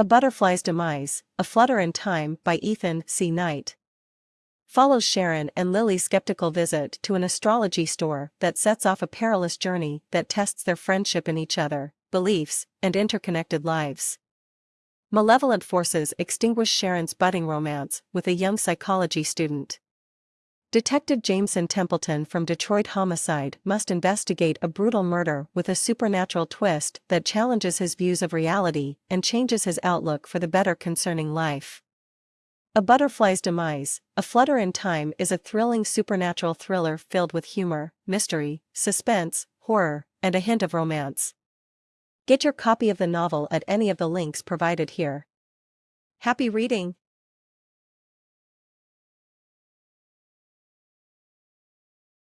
A Butterfly's Demise, A Flutter in Time by Ethan C. Knight. Follows Sharon and Lily's skeptical visit to an astrology store that sets off a perilous journey that tests their friendship in each other, beliefs, and interconnected lives. Malevolent forces extinguish Sharon's budding romance with a young psychology student. Detective Jameson Templeton from Detroit Homicide must investigate a brutal murder with a supernatural twist that challenges his views of reality and changes his outlook for the better concerning life. A Butterfly's Demise, A Flutter in Time is a thrilling supernatural thriller filled with humor, mystery, suspense, horror, and a hint of romance. Get your copy of the novel at any of the links provided here. Happy reading!